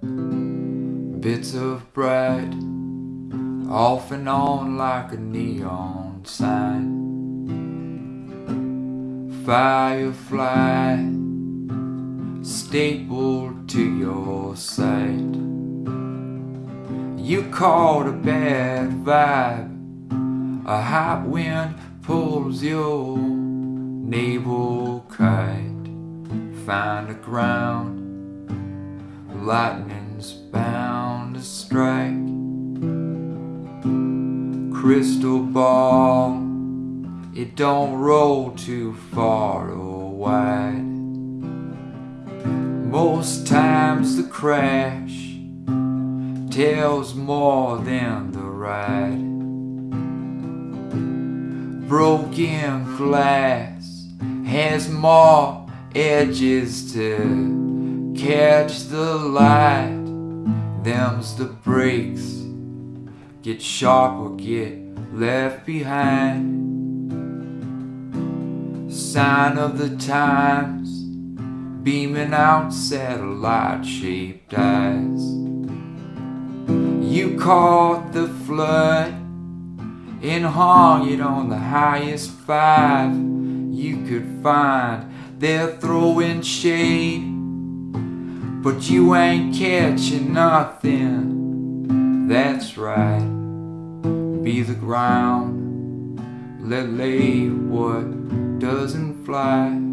bits of bread off and on like a neon sign. Firefly stapled to your side. You caught a bad vibe, a hot wind pulls your navel kite. Find the ground, lightning's bound to strike. Crystal ball, it don't roll too far or wide. Most times the crash tells more than the ride. Broken glass has more edges to catch the light. Them's the breaks. Get sharp or get left behind. Sign of the times beaming out satellite shaped eyes. You caught the flood and hung it on the highest five you could find. They're throwing shade, but you ain't catching nothing. That's right. Be the ground, let lay what doesn't fly.